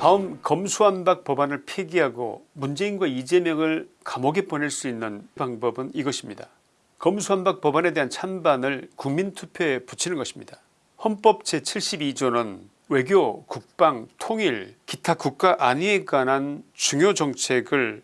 다음 검수완박 법안을 폐기하고 문재인과 이재명을 감옥에 보낼 수 있는 방법은 이것입니다. 검수완박 법안에 대한 찬반을 국민투표에 붙이는 것입니다. 헌법 제72조는 외교, 국방, 통일, 기타 국가 안위에 관한 중요 정책을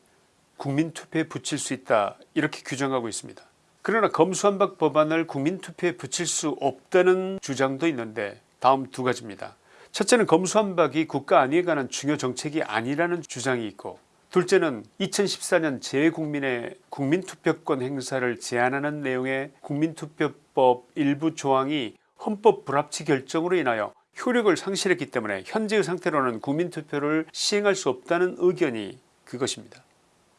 국민투표에 붙일 수 있다 이렇게 규정하고 있습니다. 그러나 검수완박 법안을 국민투표에 붙일 수 없다는 주장도 있는데 다음 두 가지입니다. 첫째는 검수완박이 국가 안위에 관한 중요 정책이 아니라는 주장이 있고 둘째는 2014년 재외국민의 국민투표권 행사를 제한하는 내용의 국민투표법 일부 조항이 헌법 불합치 결정으로 인하여 효력을 상실했기 때문에 현재의 상태로는 국민투표를 시행할 수 없다는 의견이 그것입니다.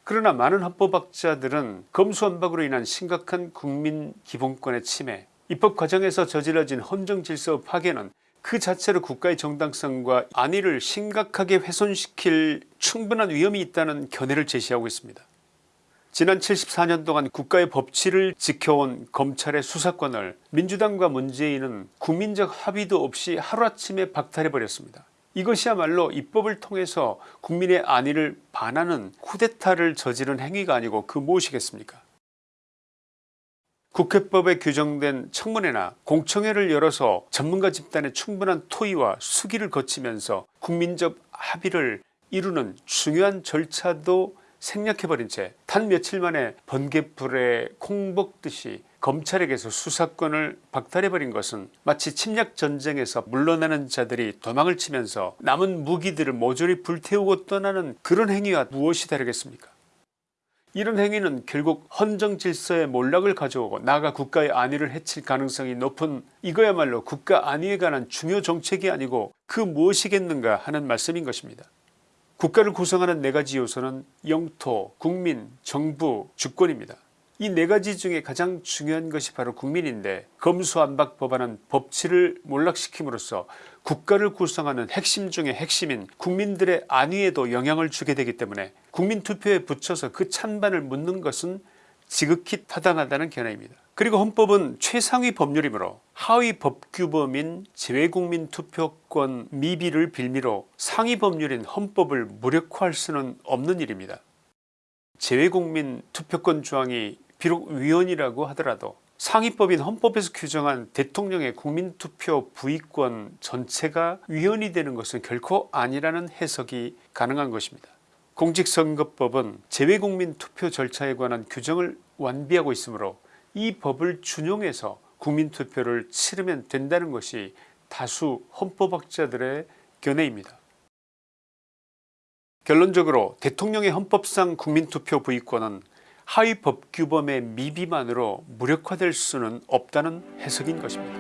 그러나 많은 헌법학자들은 검수완박으로 인한 심각한 국민 기본권의 침해 입법 과정에서 저질러진 헌정질서 파괴는 그 자체로 국가의 정당성과 안위를 심각하게 훼손시킬 충분한 위험이 있다는 견해를 제시하고 있습니다. 지난 74년 동안 국가의 법치를 지켜온 검찰의 수사권을 민주당과 문재인은 국민적 합의도 없이 하루아침에 박탈해버렸습니다. 이것이야말로 입법을 통해서 국민의 안위를 반하는 쿠데타를 저지른 행위가 아니고 그 무엇이겠습니까 국회법에 규정된 청문회나 공청회를 열어서 전문가 집단의 충분한 토의와 수기를 거치면서 국민적 합의를 이루는 중요한 절차도 생략해버린 채 단 며칠 만에 번개불에 콩먹듯이 검찰에게서 수사권을 박탈해버린 것은 마치 침략전쟁에서 물러나는 자들이 도망을 치면서 남은 무기들을 모조리 불태우고 떠나는 그런 행위와 무엇이 다르겠습니까 이런 행위는 결국 헌정 질서의 몰락을 가져오고 나아가 국가의 안위를 해칠 가능성이 높은 이거야말로 국가 안위에 관한 중요 정책이 아니고 그 무엇이겠는가 하는 말씀인 것입니다. 국가를 구성하는 네가지 요소는 영토, 국민, 정부, 주권입니다. 이 네 가지 중에 가장 중요한 것이 바로 국민인데 검수안박 법안은 법치를 몰락시킴으로써 국가를 구성하는 핵심 중의 핵심인 국민들의 안위에도 영향을 주게 되기 때문에 국민투표에 붙여서 그 찬반을 묻는 것은 지극히 타당하다는 견해입니다. 그리고 헌법은 최상위 법률이므로 하위 법규범인 재외국민 투표권 미비를 빌미로 상위 법률인 헌법을 무력화할 수는 없는 일입니다. 재외국민 투표권 조항이 비록 위헌이라고 하더라도 상위법인 헌법에서 규정한 대통령의 국민투표 부의권 전체가 위헌이 되는 것은 결코 아니라는 해석이 가능한 것입니다. 공직선거법은 재외국민 투표 절차에 관한 규정을 완비하고 있으므로 이 법을 준용해서 국민투표를 치르면 된다는 것이 다수 헌법학자들의 견해입니다. 결론적으로 대통령의 헌법상 국민투표 부의권은 하위 법규범의 미비만으로 무력화될 수는 없다는 해석인 것입니다.